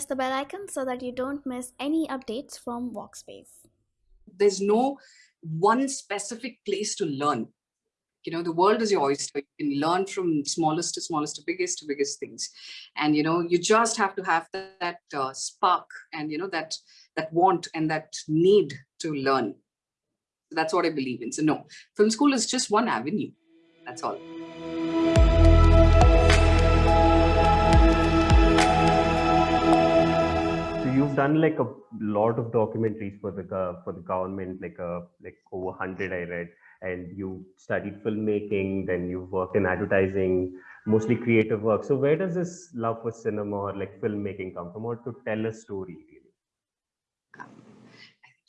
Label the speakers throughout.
Speaker 1: press the bell icon so that you don't miss any updates from Walkspace.
Speaker 2: There's no one specific place to learn. You know, the world is your oyster. You can learn from smallest to smallest to biggest to biggest things. And, you know, you just have to have that, that uh, spark and, you know, that, that want and that need to learn. That's what I believe in. So no, film school is just one avenue. That's all.
Speaker 3: You've done like a lot of documentaries for the for the government, like a uh, like over hundred I read, and you studied filmmaking, then you worked in advertising, mostly creative work. So where does this love for cinema or like filmmaking come from, or to tell a story?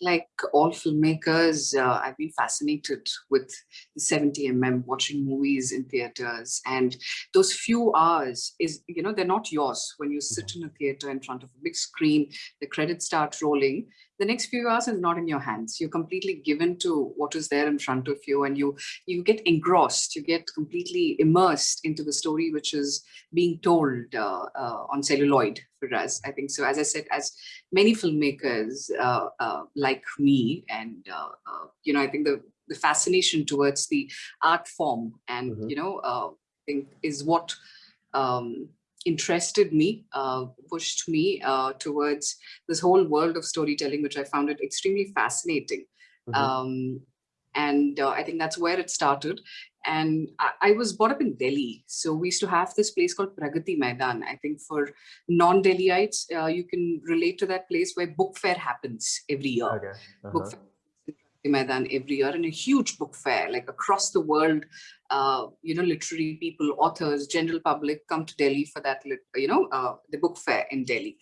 Speaker 2: Like all filmmakers, uh, I've been fascinated with the 70mm, watching movies in theaters. And those few hours is, you know, they're not yours when you sit mm-hmm. in a theater in front of a big screen, the credits start rolling the next few hours is not in your hands. You're completely given to what is there in front of you and you, you get engrossed, you get completely immersed into the story which is being told uh, uh, on celluloid for us. I think so. As I said, as many filmmakers uh, uh like me and, uh, uh, you know, I think the, the fascination towards the art form and, mm -hmm. you know, I think is what um, interested me, uh, pushed me uh, towards this whole world of storytelling, which I found it extremely fascinating. Mm -hmm. um, and uh, I think that's where it started. And I, I, was brought up in Delhi. So we used to have this place called Pragati Maidan. I think for non-Delhiites, uh, you can relate to that place where book fair happens every year. Okay. -huh. Book fair Maidan every year in a huge book fair, like across the world, uh, you know, literary people, authors, general public come to Delhi for that, you know, uh, the book fair in Delhi.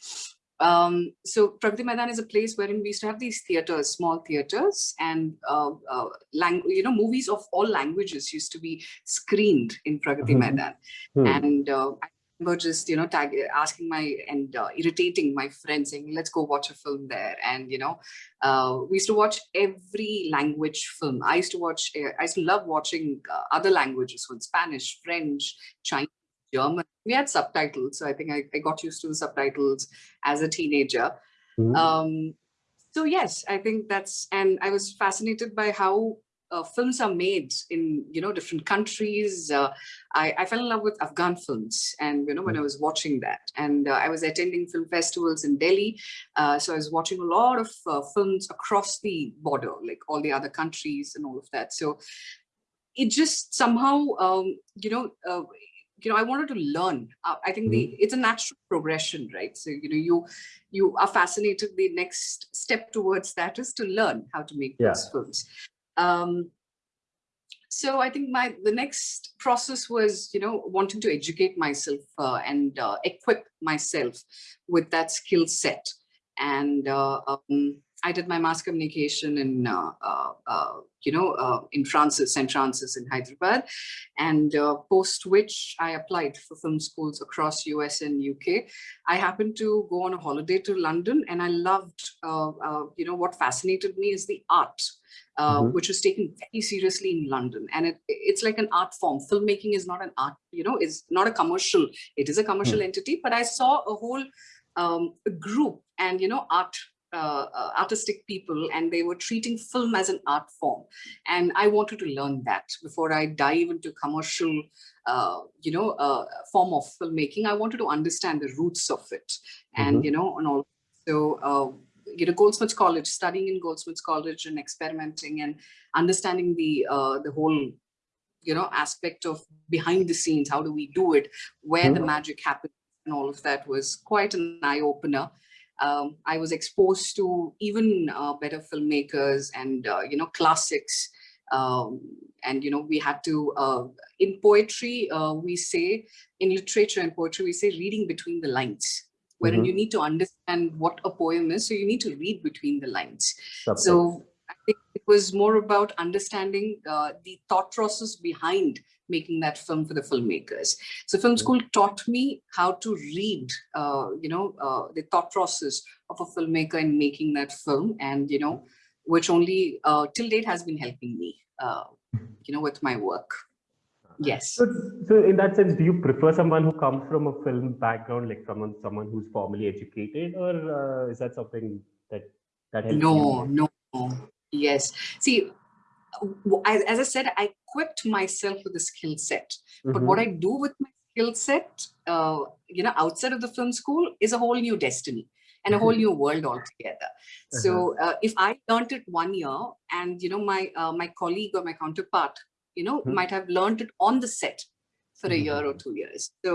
Speaker 2: Um, so Pragati Maidan is a place wherein we used to have these theaters, small theaters, and uh, uh, you know, movies of all languages used to be screened in Pragati mm -hmm. Maidan. Hmm. And uh, I remember just you know tag, asking my and uh, irritating my friends saying let's go watch a film there. And you know uh, we used to watch every language film. I used to watch uh, i used to love watching uh, other languages from spanish french chinese german. We had subtitles so i think I, I got used to the subtitles as a teenager. Mm -hmm. um, so yes i think that's and i was fascinated by how uh, films are made in you know different countries. Uh, I, I, fell in love with afghan films and you know when i was watching that. And uh, i was attending film festivals in delhi uh, so i was watching a lot of uh, films across the border like all the other countries and all of that. So it just somehow um, you know uh, you know i wanted to learn. I think the mm-hmm. it's a natural progression right? So you know you you are fascinated. The next step towards that is to learn how to make yeah. those films um, so I think my the next process was, you know, wanting to educate myself uh, and uh, equip myself with that skill set. And uh, um, I did my mass communication in, uh, uh, uh, you know, in Francis, St. Francis in Hyderabad. And post which I applied for film schools across US and UK. I happened to go on a holiday to London and I loved, you know, what fascinated me is the art uh, mm -hmm. which was taken very seriously in London. And it, it's like an art form. Filmmaking is not an art, you know, it's not a commercial. It is a commercial mm -hmm. entity, but I saw a whole um, group and, you know, art uh, uh, artistic people and they were treating film as an art form and I wanted to learn that before I dive into commercial uh, you know uh, form of filmmaking I wanted to understand the roots of it and mm -hmm. you know and all so uh, you know, Goldsmiths College, studying in Goldsmiths College and experimenting and understanding the uh, the whole, you know, aspect of behind the scenes. How do we do it? Where mm -hmm. the mm-hmm. magic happens and all of that was quite an eye opener. Um, I was exposed to even uh, better filmmakers and uh, you know classics. Um, and you know we had to uh, in poetry uh, we say in literature and poetry we say reading between the lines wherein mm -hmm. you need to understand what a poem is. So you need to read between the lines. So I think it was more about understanding uh, the thought process behind making that film for the filmmakers. So film mm-hmm. school taught me how to read, uh, you know, uh, the thought process of a filmmaker in making that film and, you know, which only uh, till date has been helping me, uh, you know, with my work. Yes.
Speaker 3: So, so in that sense, do you prefer someone who comes from a film background, like someone someone who's formally educated, or uh, is that something that that helps
Speaker 2: No,
Speaker 3: you?
Speaker 2: no. Yes. See, as, I said, I equipped myself with a skill set. But
Speaker 3: Mhm.
Speaker 2: what I do with my skill set, uh, you know, outside of the film school is a whole new destiny and a whole new world altogether. So uh, if I learned it one year and, you know, my uh, my colleague or my counterpart, you know,
Speaker 3: Mhm.
Speaker 2: might have learned it on the set for a year or
Speaker 3: Mhm.
Speaker 2: two years. So,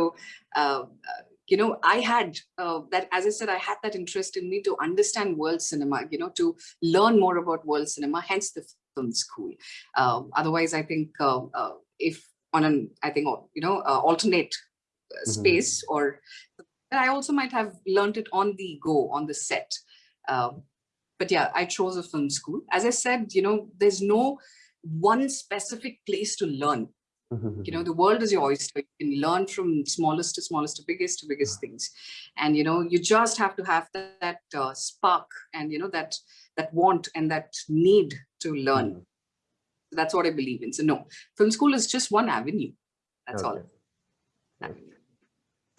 Speaker 2: uh, uh, you know, I had uh, that, as I said, I had that interest in me to understand world cinema, you know, to learn more about world cinema, hence the film school. Um, otherwise, I think uh, uh, if on an, I think, uh, you know, uh, alternate uh,
Speaker 3: Mhm.
Speaker 2: space or I also might have learned it on the go, on the set. But yeah, I chose a film school. As I said, you know, there's no one specific place to learn. You know, the world is your oyster. You can learn from smallest to smallest to biggest to biggest things. And, you know, you just have to have that, that uh, spark and, you know, that that want and that need to learn.
Speaker 3: Mhm.
Speaker 2: That's what I believe in. So no, film school is just one avenue. That's all.
Speaker 3: Okay.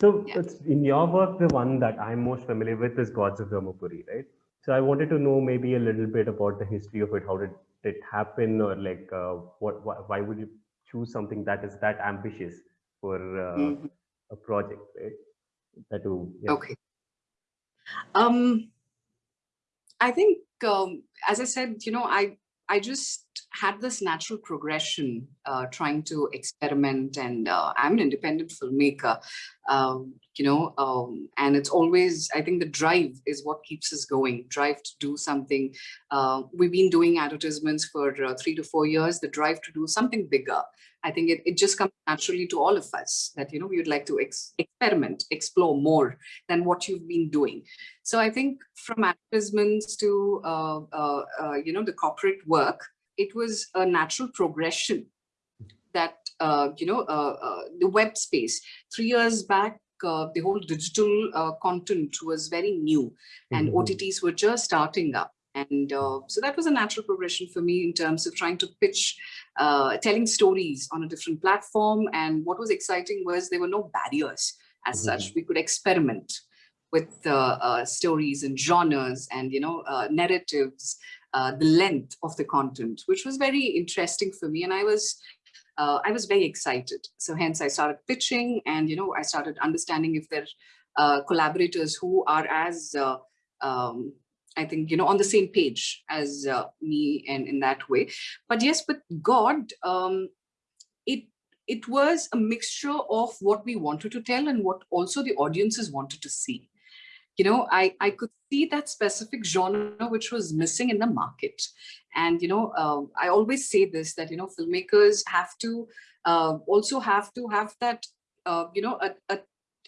Speaker 3: So
Speaker 2: Yeah.
Speaker 3: it's in your work, the one that I'm most familiar with is Gods of Dharmapuri, right? So I wanted to know maybe a little bit about the history of it. How did it happen, or like uh, what, why, why would you choose something that is that ambitious for uh,
Speaker 2: Mhm.
Speaker 3: a project, right? That to yeah.
Speaker 2: Okay. Um, I think, um, as I said, you know, I I just had this natural progression, uh, trying to experiment, and uh, I'm an independent filmmaker, um, you know, um, and it's always I think the drive is what keeps us going. Drive to do something. Uh, we've been doing advertisements for uh, three to four years. The drive to do something bigger. I think it, it just comes naturally to all of us that you know we would like to ex experiment, explore more than what you've been doing. So I think from advertisements to uh, uh, uh, you know the corporate work, it was a natural progression that uh, you know uh, uh, the web space. Three years back, uh, the whole digital uh, content was very new, and
Speaker 3: Mhm.
Speaker 2: OTTs were just starting up. And uh, so that was a natural progression for me in terms of trying to pitch, uh, telling stories on a different platform. And what was exciting was there were no barriers as such. We could experiment with uh, uh, stories and genres and you know uh, narratives, uh, the length of the content, which was very interesting for me. And I was uh, I was very excited. So hence I started pitching and you know I started understanding if there are uh, collaborators who are as uh, um, I think you know on the same page as uh, me and in that way. But yes, with God, um, it it was a mixture of what we wanted to tell and what also the audiences wanted to see you know, I, I could see that specific genre which was missing in the market. And, you know, uh, I always say this, that, you know, filmmakers have to uh, also have to have that, uh, you know, a, a,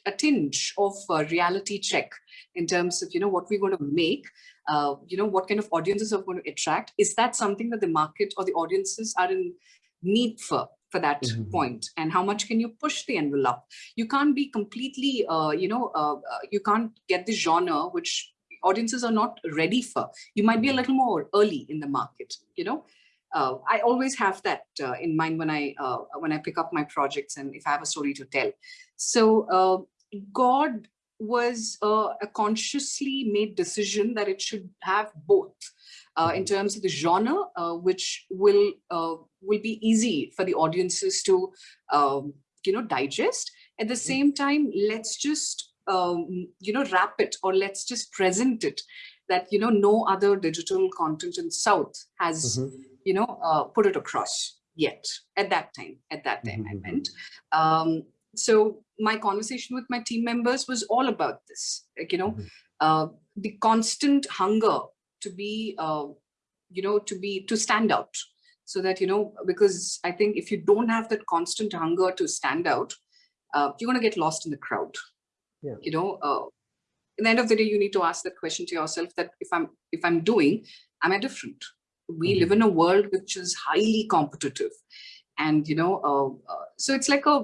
Speaker 2: a tinge of uh, reality check in terms of, you know, what we're going to make, uh, you know, what kind of audiences are going to attract. Is that something that the market or the audiences are in need for? for that
Speaker 3: Mhm.
Speaker 2: point and how much can you push the envelope you can't be completely uh, you know uh, uh, you can't get the genre which audiences are not ready for you might be a little more early in the market you know uh, i always have that uh, in mind when i uh, when i pick up my projects and if i have a story to tell so uh, god was uh, a consciously made decision that it should have both uh, in terms of the genre, uh, which will uh, will be easy for the audiences to um, you know digest. At the same time, let's just um, you know wrap it or let's just present it that you know no other digital content in South has
Speaker 3: Mhm.
Speaker 2: you know uh, put it across yet at that time. At that time,
Speaker 3: Mhm,
Speaker 2: I
Speaker 3: mhm.
Speaker 2: meant. Um, so my conversation with my team members was all about this. Like you know,
Speaker 3: Mhm.
Speaker 2: uh, the constant hunger to be uh, you know to be to stand out so that you know because i think if you don't have that constant hunger to stand out uh, you're going to get lost in the crowd
Speaker 3: Yeah.
Speaker 2: you know uh, in the end of the day you need to ask that question to yourself that if i'm if i'm doing am i different we
Speaker 3: Mhm.
Speaker 2: live in a world which is highly competitive and you know uh, uh, so it's like a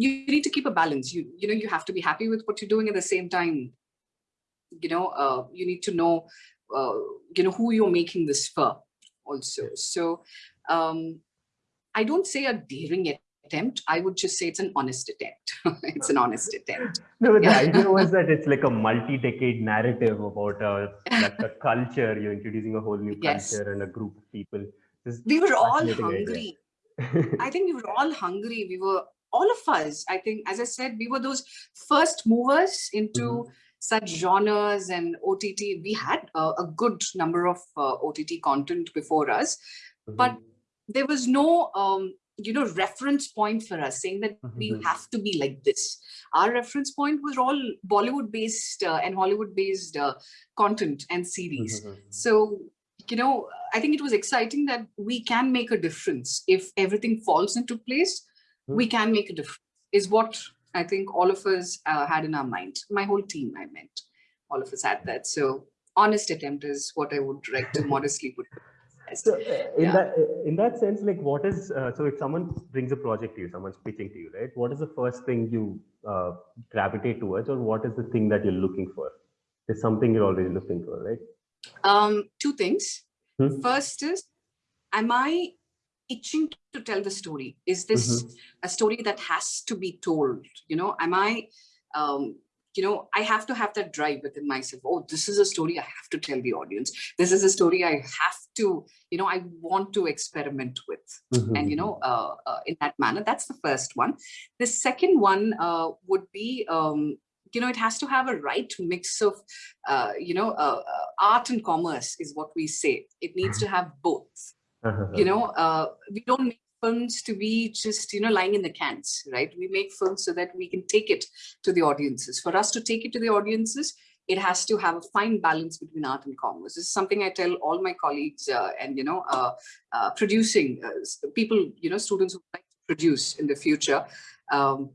Speaker 2: you need to keep a balance you you know you have to be happy with what you're doing at the same time you know uh, you need to know uh, you know who you're making this for also so um i don't say a daring attempt. I would just say it's an honest attempt. it's an honest attempt.
Speaker 3: No, but the idea was that it's like a multi-decade narrative about a, like a culture. You're introducing a whole new
Speaker 2: Yes.
Speaker 3: culture and a group of people. This
Speaker 2: We were all hungry. I think we were all hungry. We were all of us. I think, as I said, we were those first movers into
Speaker 3: Mm-hmm.
Speaker 2: such genres and OTT. We had uh, a good number of uh, OTT content before us. but there was no um, you know reference point for us saying that we
Speaker 3: Mhm.
Speaker 2: have to be like this our reference point was all bollywood based uh, and hollywood based uh, content and series
Speaker 3: Mhm.
Speaker 2: so you know i think it was exciting that we can make a difference if everything falls into place
Speaker 3: Hmm.
Speaker 2: We can make a difference is what i think all of us uh, had in our mind my whole team i meant all of us had that so honest attempt is what i would like to modestly put.
Speaker 3: So uh, in
Speaker 2: Yeah.
Speaker 3: that in that sense, like what is uh, so if someone brings a project to you, someone's pitching to you, right? What is the first thing you uh, gravitate towards, or what is the thing that you're looking for? There's something you're always looking for, right?
Speaker 2: Um, two things.
Speaker 3: Hmm.
Speaker 2: First is, am I itching to tell the story? Is this a story that has to be told? You know, am I, um, you know, I have to have that drive within myself. Oh, this is a story I have to tell the audience. This is a story I have to, you know, I want to experiment with and you know uh, uh, in that manner that's the first one the second one uh, would be um, you know it has to have a right mix of uh, you know uh, uh, art and commerce is what we say it needs to have both you know uh, we don't make films to be just you know lying in the cans right? We make films so that we can take it to the audiences. For us to take it to the audiences it has to have a fine balance between art and commerce. This is something i tell all my colleagues uh, and you know uh, uh, producing uh, people you know students who like to produce in the future um,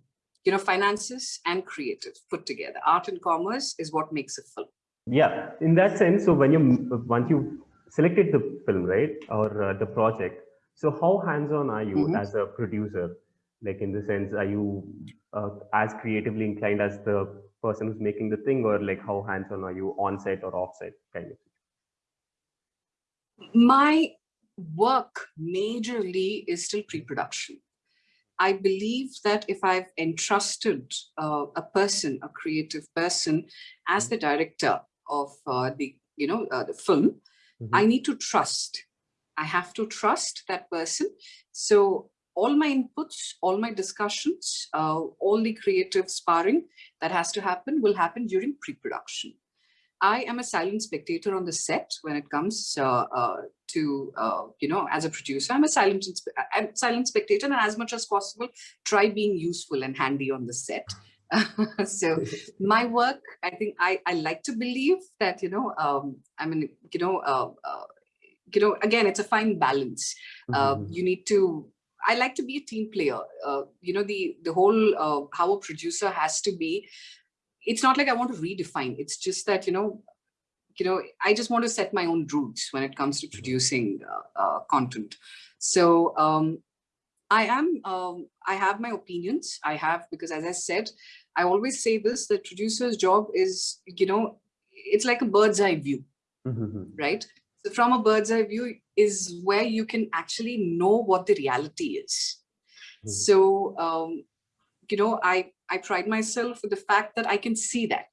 Speaker 2: you know finances and creative put together. Art and commerce is what makes a film.
Speaker 3: Yeah, in that sense, so when you once you selected the film, right, or uh, the project, so how hands-on are you
Speaker 2: Mhm.
Speaker 3: as a producer? Like in the sense, are you uh, as creatively inclined as the person who's making the thing, or like how hands-on are you on-set or off-set kind of?
Speaker 2: my work majorly is still pre-production. I believe that if I've entrusted uh, a person, a creative person, as the director of uh, the, you know, uh, the film, I need to trust. I have to trust that person. So all my inputs, all my discussions, uh, all the creative sparring that has to happen will happen during pre-production. I am a silent spectator on the set when it comes uh, uh, to, uh, you know, as a producer, I'm a silent, I'm silent spectator and as much as possible, try being useful and handy on the set. so my work, I think I, I like to believe that, you know, um, I mean, you know, uh, uh, you know, again, it's a fine balance. Uh,
Speaker 3: Mhm.
Speaker 2: you need to, I like to be a team player. Uh, you know, the, the whole, uh, how a producer has to be, it's not like I want to redefine. It's just that, you know, you know, I just want to set my own rules when it comes to producing uh, uh, content. So um, I am, um, I have my opinions. I have, because as I said, I always say this, the producer's job is, you know, it's like a bird's eye view,
Speaker 3: Mhm.
Speaker 2: right? So from a bird's eye view is where you can actually know what the reality is.
Speaker 3: Mhm.
Speaker 2: So, um, you know, I, I pride myself with the fact that I can see that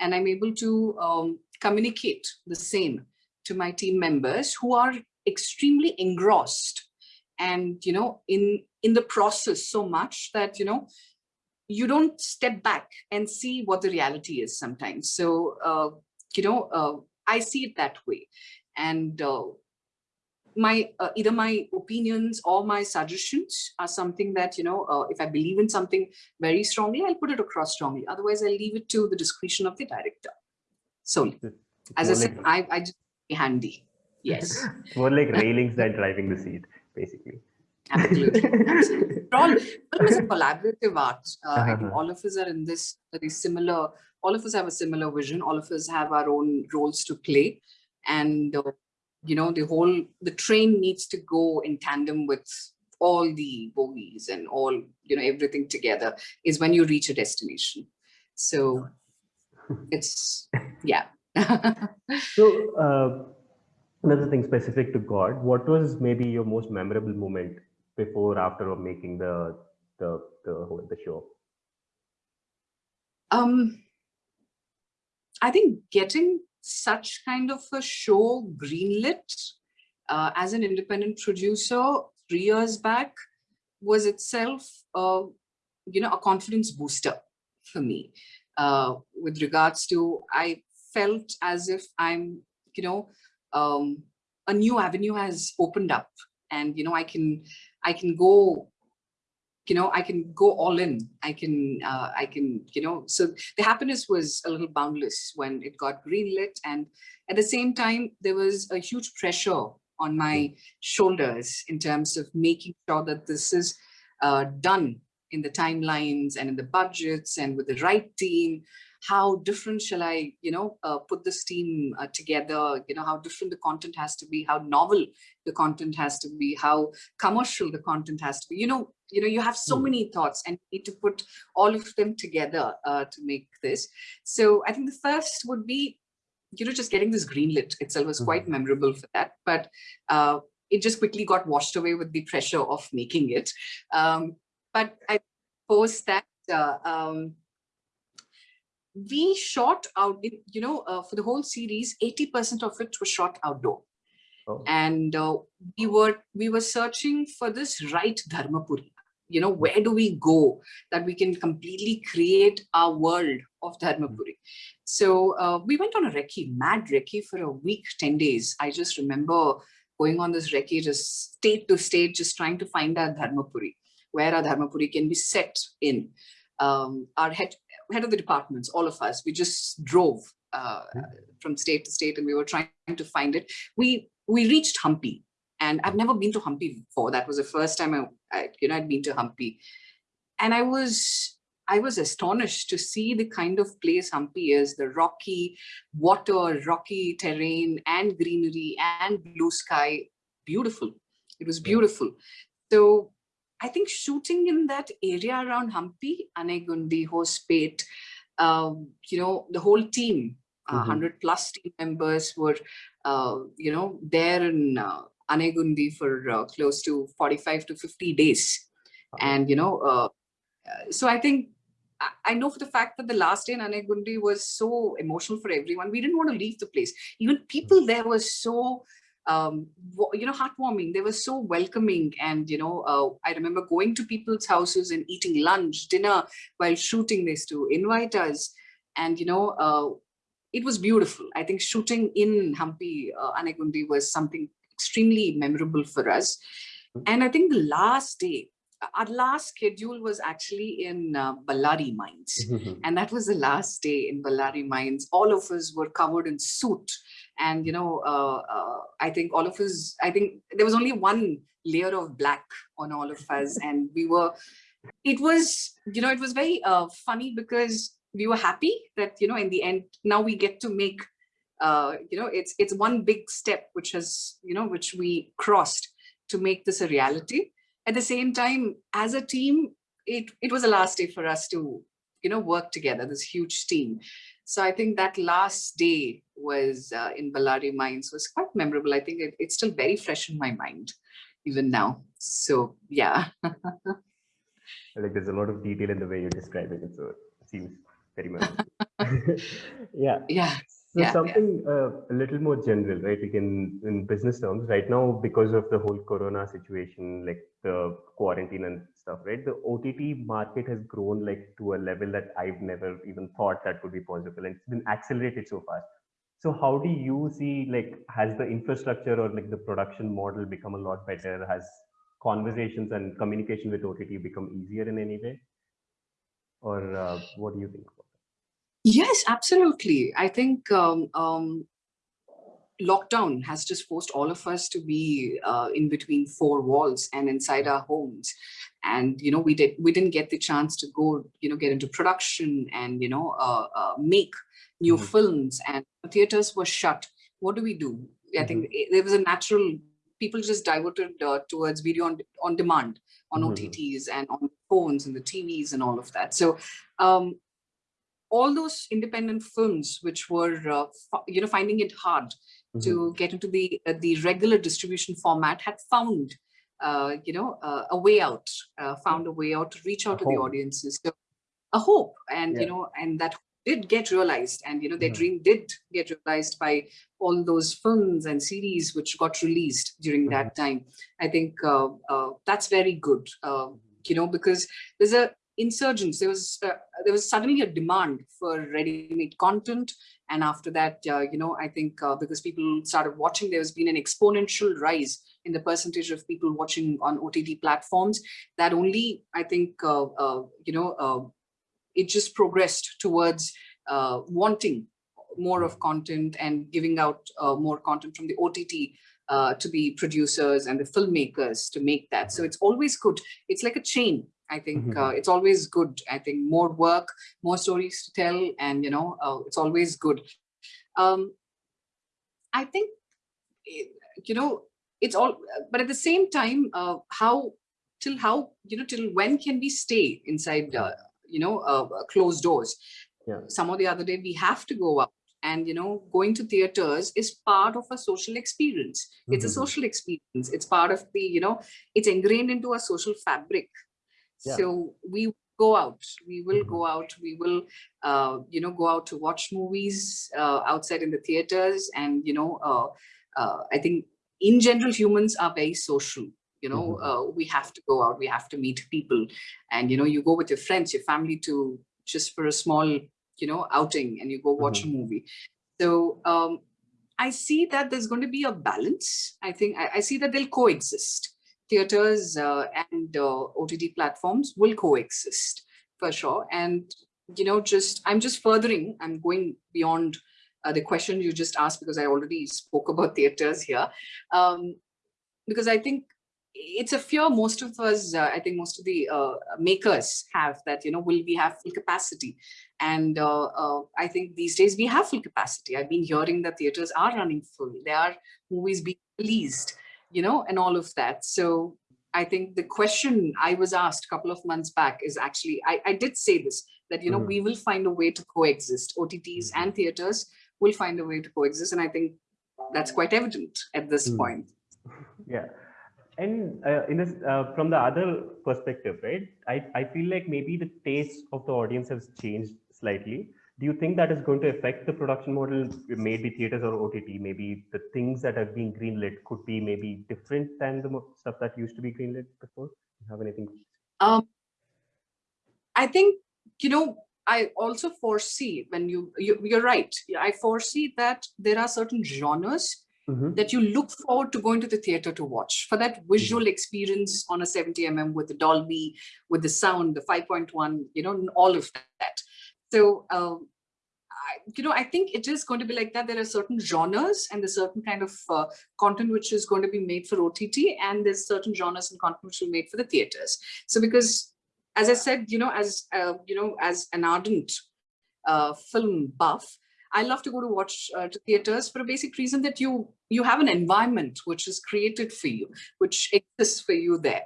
Speaker 2: and I'm able to um, communicate the same to my team members who are extremely engrossed and, you know, in, in the process so much that, you know, you don't step back and see what the reality is sometimes. So, uh, you know, uh, I see it that way. And uh, my uh, either my opinions or my suggestions are something that you know uh, if i believe in something very strongly i'll put it across strongly otherwise i'll leave it to the discretion of the director so as i said i i just be handy yes
Speaker 3: more like railings than driving the seat, basically.
Speaker 2: Absolutely. All film is a collaborative art? Uh, i think
Speaker 3: Uh-huh.
Speaker 2: all of us are in this very similar all of us have a similar vision. All of us have our own roles to play. And uh, you know the whole the train needs to go in tandem with all the bogies and all you know everything together is when you reach a destination. So it's yeah.
Speaker 3: So, uh, another thing specific to God, what was maybe your most memorable moment before, after, making the the the the show?
Speaker 2: Um, I think getting such kind of a show greenlit uh, as an independent producer three years back was itself, uh, you know, a confidence booster for me uh, with regards to, I felt as if I'm, you know, um, a new avenue has opened up and, you know, I can, I can go you know, I can go all in. I can, uh, I can, you know, so the happiness was a little boundless when it got greenlit. And at the same time, there was a huge pressure on my shoulders in terms of making sure that this is uh, done in the timelines and in the budgets and with the right team how different shall I, you know, uh, put this team uh, together, you know, how different the content has to be, how novel the content has to be, how commercial the content has to be, you know, you know, you have so mm. many thoughts and need to put all of them together uh, to make this. So I think the first would be, you know, just getting this greenlit itself was quite mm -hmm. memorable for that, but uh, it just quickly got washed away with the pressure of making it. Um, but I suppose that, uh, um, we shot out, you know, uh, for the whole series, 80% of it was shot outdoor. Oh. And uh, we were we were searching for this right Dharmapuri. You know, where do we go that we can completely create our world of Dharmapuri? So uh, we went on a recce, mad recce for a week, 10 days. I just remember going on this recce, just state to state, just trying to find our Dharmapuri, where our Dharmapuri can be set in. Um, our head head of the departments, all of us, we just drove uh, hmm. from state to state and we were trying to find it. We we reached Hampi and I've never been to Hampi before. That was the first time I, I you know, I'd been to Hampi. And I was I was astonished to see the kind of place Hampi is, the rocky water, rocky terrain and greenery and blue sky, beautiful. It was beautiful. So I think shooting in that area around Hampi, Anegundi, Hospet, um, you know, the whole team, uh, mm -hmm. 100 plus team members were, uh, you know, there in uh, Anegundi for uh, close to 45 to 50 days. -huh. And, you know, uh, uh, so I think I know for the fact that the last day in Anegundi was so emotional for everyone. We didn't want to leave the place. Even people mm-hmm. there were so um, you know, heartwarming. They were so welcoming. And, you know, uh, I remember going to people's houses and eating lunch, dinner while shooting this to invite us. And, you know, uh, it was beautiful. I think shooting in Hampi, uh, Anegundi was something extremely memorable for us. Mm-hmm. And I think the last day, our last schedule was actually in uh, Ballari mines. and that was the last day in Ballari mines. All of us were covered in soot. And, you know, uh, uh, I think all of us, I think there was only one layer of black on all of us. and we were, it was, you know, it was very uh, funny because we were happy that, you know, in the end, now we get to make, uh, you know, it's, it's one big step, which has, you know, which we crossed to make this a reality at the same time, as a team, it, it was a last day for us to, you know, work together, this huge team. So I think that last day was uh, in Ballari Mines was quite memorable. I think it, it's still very fresh in my mind, even now. So yeah.
Speaker 3: like there's a lot of detail in the way you're describing it. So it seems very much. yeah.
Speaker 2: Yeah.
Speaker 3: So yeah, something yeah. Uh, a little more general, right? Like in, in business terms, right now, because of the whole Corona situation, like the quarantine and stuff, right? The OTT market has grown like to a level that I've never even thought that could be possible. And it's been accelerated so fast. So how do you see, like, has the infrastructure or like the production model become a lot better? Has conversations and communication with OTT become easier in any way? Or uh, what do you think?
Speaker 2: Yes, absolutely. I think um, um, lockdown has just forced all of us to be uh, in between four walls and inside our homes. And, you know, we did we didn't get the chance to go, you know, get into production and, you know, uh, uh, make new mm -hmm. films and theaters were shut. What do we do? I mm -hmm. think mm-hmm. there was a natural, people just diverted uh, towards video on, on demand on mm -hmm. OTTs and on phones and the TVs and all of that. So um, all those independent films which were, uh, you know, finding it hard mm -hmm. to get into the uh, the regular distribution format had found uh, you know, uh, a way out, uh, found a way out to reach out
Speaker 3: A
Speaker 2: to the audiences. So a hope and,
Speaker 3: Yeah.
Speaker 2: you know, and that did get realized and, you know, their
Speaker 3: Mhm.
Speaker 2: dream did get realized by all those films and series which got released during that time. I think uh, uh, that's very good, you know, because there's a insurgence. There was uh, there was suddenly a demand for ready-made content, and after that, uh, you know, I think uh, because people started watching, there has been an exponential rise in the percentage of people watching on OTT platforms. That only, I think, uh, uh, you know, uh, it just progressed towards wanting more of content and giving out more content from the OTT uh, to the producers and the filmmakers to make that. So it's always good. It's like a chain. I think
Speaker 3: Mhm.
Speaker 2: uh, it's always good. I think more work, more stories to tell, and you know, uh, it's always good. Um, I think, eh, you know, it's all, but at the same time, uh, how till how you know till when can we stay inside uh, you know uh, uh, closed doors
Speaker 3: Yeah.
Speaker 2: some or the other day we have to go out and you know going to theaters is part of a social experience it's a
Speaker 3: Mhm.
Speaker 2: social experience it's part of the you know it's ingrained into a social fabric
Speaker 3: Yeah.
Speaker 2: so we go out. We will go out. We will uh, you know go out to watch movies uh, outside in the theaters and you know uh, uh, i think in general humans are very social you know
Speaker 3: Mhm.
Speaker 2: uh, we have to go out. We have to meet people. And you know you go with your friends your family to just for a small you know outing and you go watch a movie. So um i see that there's going to be a balance. I think i, I see that they'll coexist theaters uh, and uh, ott platforms will coexist for sure and you know just i'm just furthering i'm going beyond uh, the question you just asked because i already spoke about theaters here um because i think it's a fear most of us, uh, I think most of the uh, makers have that, you know, will we have full capacity? And uh, I think these days we have full capacity. I've been hearing that theaters are running full. There are movies being released, you know, and all of that. So I think the question I was asked a couple of months back is actually, I, I did say this, that, you know,
Speaker 3: Mhm.
Speaker 2: we will find a way to coexist. OTTs and theaters will find a way to coexist. And I think that's quite evident at this
Speaker 3: Mm.
Speaker 2: point.
Speaker 3: yeah and uh, in this uh, from the other perspective right I, I feel like maybe the taste of the audience has changed slightly do you think that is going to affect the production model maybe theaters or ott maybe the things that are being greenlit could be maybe different than the stuff that used to be greenlit before Do you have anything
Speaker 2: Um, I think, you know, I also foresee when you, you, you're right. I foresee that there are certain genres
Speaker 3: Mhm.
Speaker 2: that you look forward to going to the theater to watch for that visual experience on a 70 mm with the Dolby, with the sound, the 5.1, you know, all of that. So, um, I, you know, I think it is going to be like that. There are certain genres and there's certain kind of uh, content which is going to be made for OTT and there's certain genres and content which will be made for the theaters. So because, as I said, you know, as, uh, you know, as an ardent uh, film buff, I love to go to watch uh, to theaters for a basic reason that you you have an environment which is created for you, which exists for you there.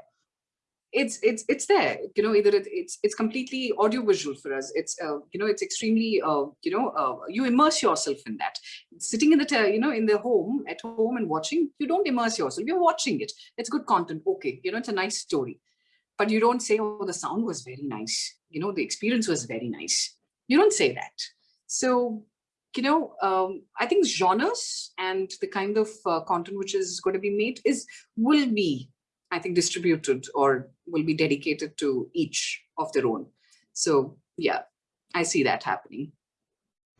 Speaker 2: It's it's it's there, you know. Either it, it's it's completely audiovisual for us. It's uh, you know it's extremely uh, you know uh, you immerse yourself in that. Sitting in the you know in the home at home and watching, you don't immerse yourself. You're watching it. It's good content. Okay, you know it's a nice story, but you don't say, oh, the sound was very nice. You know the experience was very nice. You don't say that. So you know, um, I think genres and the kind of uh, content which is going to be made is will be, I think, distributed or will be dedicated to each of their own. So yeah, I see that happening.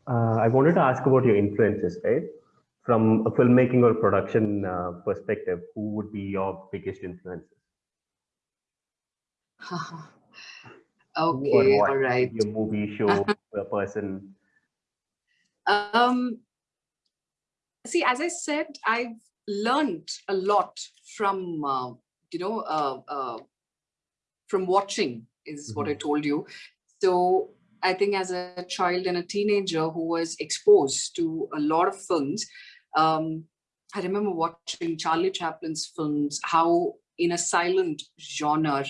Speaker 3: Uh, I wanted to ask about your influences, right? From a filmmaking or production uh, perspective, who would be your biggest influences?
Speaker 2: Okay, all right.
Speaker 3: Your movie, show, a person.
Speaker 2: Um, see, as I said, I've learned a lot from, uh, you know, uh, uh, from watching is what I told you. So I think as a child and a teenager who was exposed to a lot of films, um, I remember watching Charlie Chaplin's films, how in a silent genre,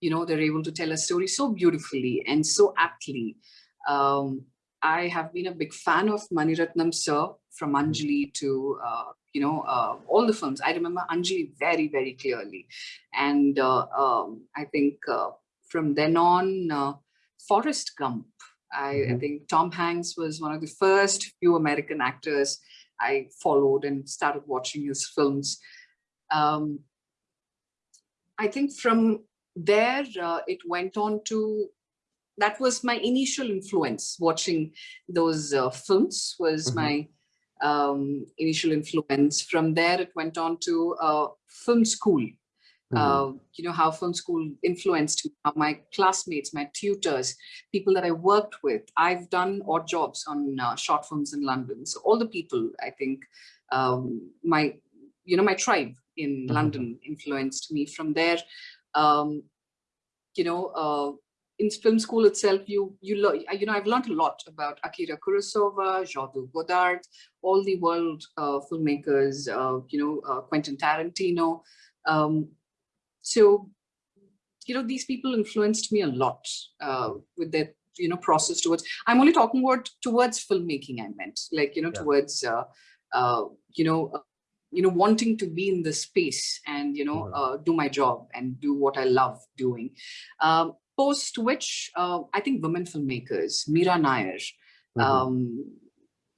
Speaker 2: you know, they're able to tell a story so beautifully and so aptly. Um, I have been a big fan of Maniratnam sir from Anjali to, uh, you know, uh, all the films. I remember Anjali very, very clearly. And uh, um, I think uh, from then on, uh, Forrest Gump. I, I
Speaker 3: Mhm.
Speaker 2: think Tom Hanks was one of the first few American actors I followed and started watching his films. Um, I think from there, uh, it went on to, that was my initial influence, watching those uh, films was
Speaker 3: Mhm.
Speaker 2: my um, initial influence. From there, it went on to uh, film school.
Speaker 3: Mhm.
Speaker 2: Uh, you know, how film school influenced me, how my classmates, my tutors, people that I worked with. I've done odd jobs on uh, short films in London. So all the people, I think, um, my, you know, my tribe in
Speaker 3: Mhm.
Speaker 2: London influenced me. From there, um, you know, uh, in film school itself, you you learn, you know, I've learned a lot about Akira Kurosawa, Jean-Luc Godard, all the world uh, filmmakers, uh, you know, uh, Quentin Tarantino. Um, so, you know, these people influenced me a lot uh, with their, you know, process towards, I'm only talking about towards filmmaking, I meant, like, you know,
Speaker 3: Yeah.
Speaker 2: towards, uh, uh, you know, uh, you know, wanting to be in the space and, you know,
Speaker 3: Mhm.
Speaker 2: uh, do my job and do what I love doing. Um, post which, uh, I think women filmmakers, Mira Nair,
Speaker 3: Mhm.
Speaker 2: um,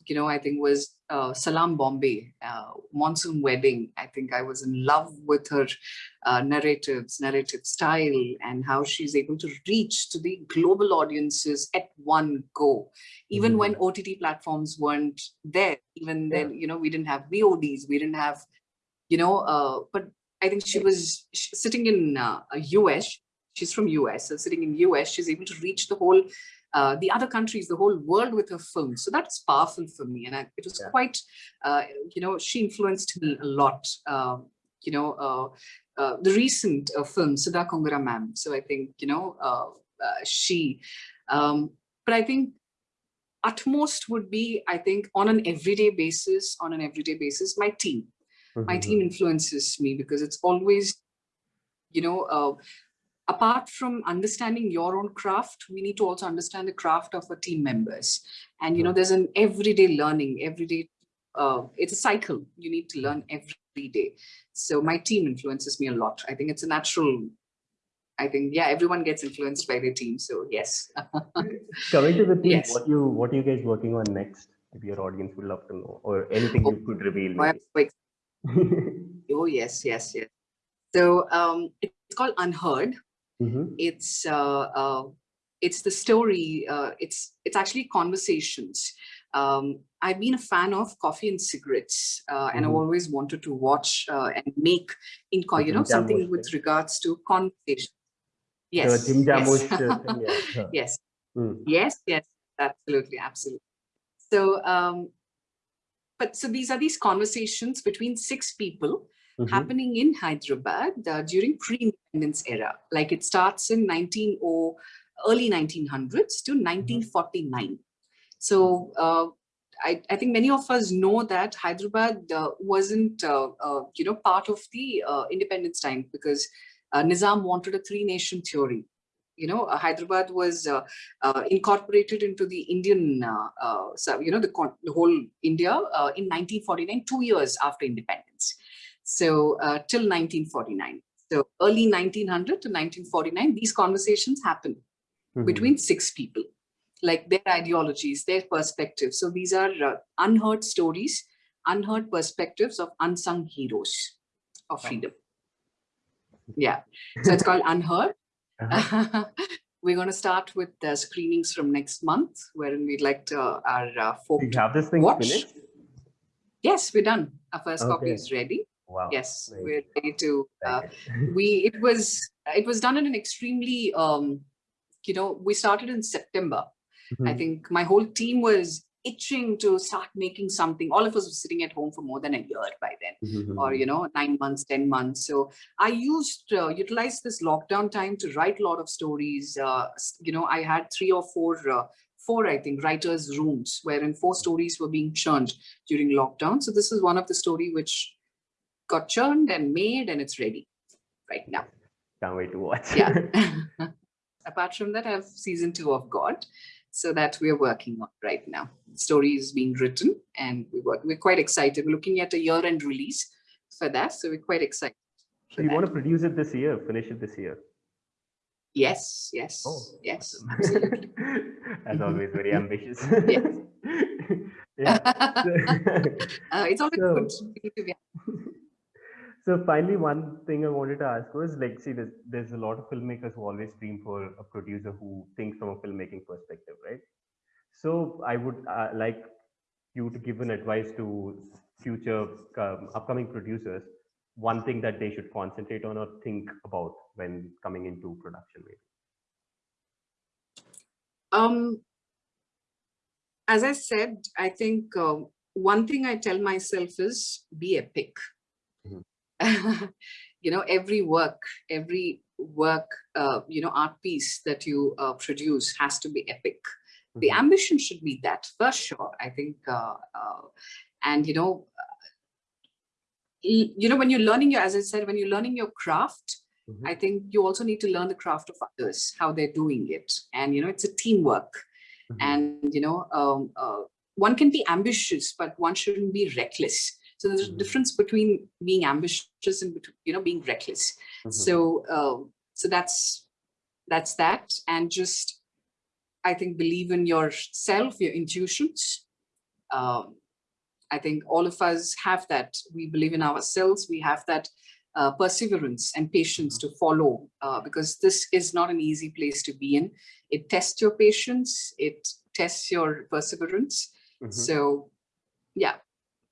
Speaker 2: you know, I think was uh, Salaam Bombay, uh, Monsoon Wedding. I think I was in love with her uh, narratives, narrative style, and how she's able to reach to the global audiences at one go. Even when OTT platforms weren't there, even
Speaker 3: Yeah.
Speaker 2: then, you know, we didn't have VODs, we didn't have, you know, uh, but I think she was sitting in uh, a US. She's from US, so sitting in the US, she's able to reach the whole uh, the other countries, the whole world with her film. So that's powerful for me. And I, it was
Speaker 3: Yeah.
Speaker 2: quite, uh, you know, she influenced me a lot. Um, you know, uh, uh, the recent uh, film, Sudha Kongara ma'am. So I think, you know, uh, she, um, but I think utmost would be, I think, on an everyday basis, on an everyday basis, my team my
Speaker 3: Mhm.
Speaker 2: team influences me because it's always you know uh, apart from understanding your own craft we need to also understand the craft of our team members and you know there's an everyday learning everyday uh, it's a cycle you need to learn every day so my team influences me a lot i think it's a natural i think yeah everyone gets influenced by their team so yes
Speaker 3: Coming to the team,
Speaker 2: Yes.
Speaker 3: what you what are you guys working on next? If your audience would love to know, or anything you could reveal.
Speaker 2: Oh, I'm so
Speaker 3: Maybe.
Speaker 2: oh yes yes yes so um, it's called unheard
Speaker 3: Mhm.
Speaker 2: it's uh, uh, it's the story uh, it's it's actually conversations um, i've been a fan of coffee and cigarettes uh, and i've
Speaker 3: Mhm.
Speaker 2: always wanted to watch uh, and make in you know something with
Speaker 3: thing.
Speaker 2: regards to conversation yes
Speaker 3: Jim
Speaker 2: yes.
Speaker 3: thing. Huh.
Speaker 2: yes
Speaker 3: Mm.
Speaker 2: yes yes absolutely absolutely so um but so these are these conversations between six people
Speaker 3: Mhm.
Speaker 2: happening in Hyderabad uh, during pre-independence era. Like it starts in 19 or early 1900s to 1949. So uh, I, I think many of us know that Hyderabad uh, wasn't, uh, uh, you know, part of the uh, independence time because uh, Nizam wanted a three-nation theory. You know, uh, Hyderabad was uh, uh, incorporated into the Indian, uh, uh, so, you know, the, con- the whole India uh, in 1949, two years after independence. So uh, till 1949. So early 1900 to 1949, these conversations happen
Speaker 3: Mhm.
Speaker 2: between six people, like their ideologies, their perspectives. So these are uh, unheard stories, unheard perspectives of unsung heroes of freedom. Yeah, so it's called Unheard.
Speaker 3: Uh-huh.
Speaker 2: We're going to start with the screenings from next month, wherein we'd like to, our uh, folk
Speaker 3: Do you
Speaker 2: to
Speaker 3: have this thing
Speaker 2: watch.
Speaker 3: finished?
Speaker 2: Yes, we're done. Our first copy is ready.
Speaker 3: Wow.
Speaker 2: Yes, we're ready to uh, we it was it was done in an extremely um you know we started in september i
Speaker 3: Mhm.
Speaker 2: think my whole team was itching to start making something all of us were sitting at home for more than a year by then
Speaker 3: Mhm.
Speaker 2: or you know nine months ten months so i used uh, utilized this lockdown time to write a lot of stories uh, you know i had three or four uh, four i think writers rooms wherein four stories were being churned during lockdown so this is one of the story which got churned and made and it's ready right now
Speaker 3: Can't wait to watch.
Speaker 2: yeah. Apart from that, I have season two of God. So that we're working on right now. Story is being written and we work, we're quite excited. We're looking at a year-end release for that. So we're quite excited.
Speaker 3: So you
Speaker 2: that.
Speaker 3: want to produce it this year, finish it this year?
Speaker 2: Yes, yes,
Speaker 3: Oh,
Speaker 2: yes,
Speaker 3: awesome.
Speaker 2: absolutely.
Speaker 3: As always, very ambitious.
Speaker 2: Yes.
Speaker 3: yeah.
Speaker 2: Uh, it's always
Speaker 3: So-
Speaker 2: good to be
Speaker 3: So finally, one thing I wanted to ask was like, see, there's, there's a lot of filmmakers who always dream for a producer who thinks from a filmmaking perspective, right? So I would uh, like you to give an advice to future um, upcoming producers, one thing that they should concentrate on or think about when coming into production. Maybe.
Speaker 2: Um, as I said, I think uh, one thing I tell myself is be epic. you know, every work, every work, uh, you know, art piece that you uh, produce has to be epic. The
Speaker 3: Mhm.
Speaker 2: ambition should be that for sure. I think, uh, uh, and you know, you know, when you're learning your, as I said, when you're learning your craft,
Speaker 3: Mhm.
Speaker 2: I think you also need to learn the craft of others, how they're doing it. And, you know, it's a teamwork.
Speaker 3: Mhm.
Speaker 2: And, you know, um, uh, one can be ambitious, but one shouldn't be reckless. So there's a difference between being ambitious and, you know, being reckless.
Speaker 3: Mhm.
Speaker 2: So, um, so that's, that's that. And just, I think, believe in yourself, your intuitions. Um, I think all of us have that. We believe in ourselves. We have that uh, perseverance and patience to follow uh, because this is not an easy place to be in. It tests your patience. It tests your perseverance.
Speaker 3: Mhm.
Speaker 2: So yeah,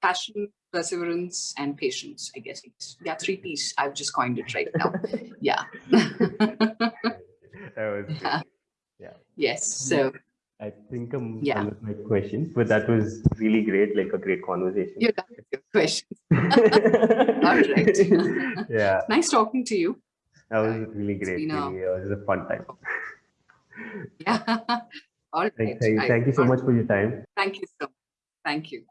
Speaker 2: passion, perseverance, and patience, I guess. It's, yeah, three P's. I've just coined it right now. yeah.
Speaker 3: that was yeah.
Speaker 2: yes. So
Speaker 3: I think I'm
Speaker 2: Yeah.
Speaker 3: done with my questions, but that was really great, like a great conversation.
Speaker 2: you're done with your questions.
Speaker 3: All
Speaker 2: right.
Speaker 3: yeah,
Speaker 2: Nice talking to you.
Speaker 3: that was really
Speaker 2: It's
Speaker 3: great.
Speaker 2: been a-
Speaker 3: it was a fun time.
Speaker 2: Yeah. All right.
Speaker 3: Thank, thank, thank you so much for your time.
Speaker 2: Thank you so much. Thank you.